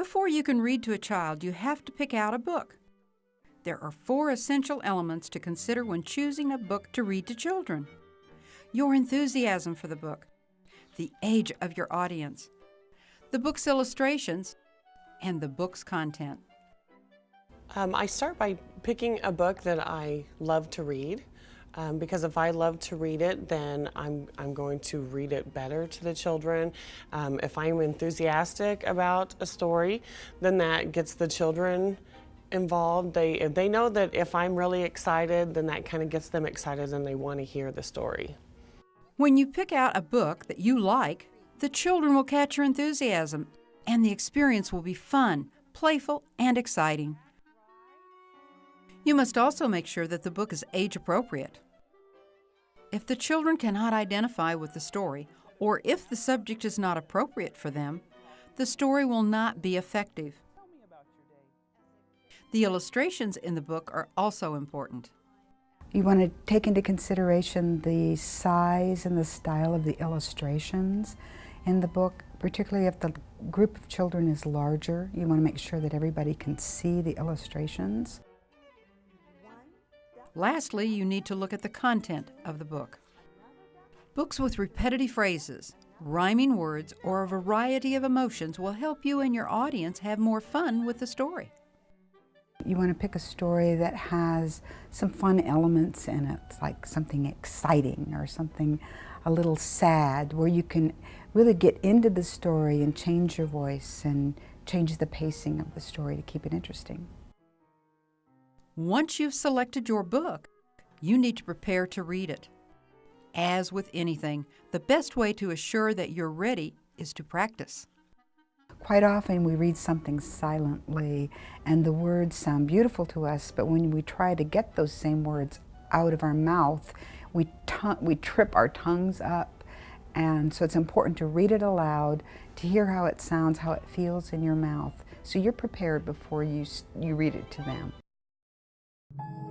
Before you can read to a child, you have to pick out a book. There are four essential elements to consider when choosing a book to read to children your enthusiasm for the book, the age of your audience, the book's illustrations, and the book's content. Um, I start by picking a book that I love to read. Um, because if I love to read it, then I'm, I'm going to read it better to the children. Um, if I'm enthusiastic about a story, then that gets the children involved. They, they know that if I'm really excited, then that kind of gets them excited and they want to hear the story. When you pick out a book that you like, the children will catch your enthusiasm and the experience will be fun, playful, and exciting. You must also make sure that the book is age appropriate. If the children cannot identify with the story, or if the subject is not appropriate for them, the story will not be effective. The illustrations in the book are also important. You want to take into consideration the size and the style of the illustrations in the book, particularly if the group of children is larger. You want to make sure that everybody can see the illustrations. Lastly, you need to look at the content of the book. Books with repetitive phrases, rhyming words, or a variety of emotions will help you and your audience have more fun with the story. You want to pick a story that has some fun elements in it, like something exciting or something a little sad, where you can really get into the story and change your voice and change the pacing of the story to keep it interesting. Once you've selected your book, you need to prepare to read it. As with anything, the best way to assure that you're ready is to practice. Quite often we read something silently and the words sound beautiful to us, but when we try to get those same words out of our mouth, we, we trip our tongues up. And so it's important to read it aloud, to hear how it sounds, how it feels in your mouth, so you're prepared before you, you read it to them thank you